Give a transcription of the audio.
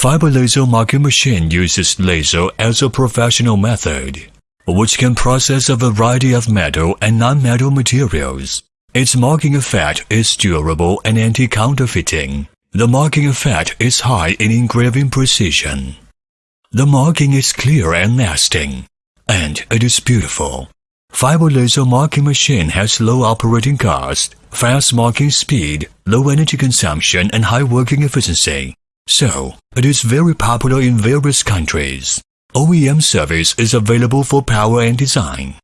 Fiber laser marking machine uses laser as a professional method, which can process a variety of metal and non-metal materials. Its marking effect is durable and anti-counterfeiting. The marking effect is high in engraving precision. The marking is clear and lasting, and it is beautiful. Fiber laser marking machine has low operating cost, fast marking speed, low energy consumption, and high working efficiency. So, it is very popular in various countries. OEM service is available for power and design.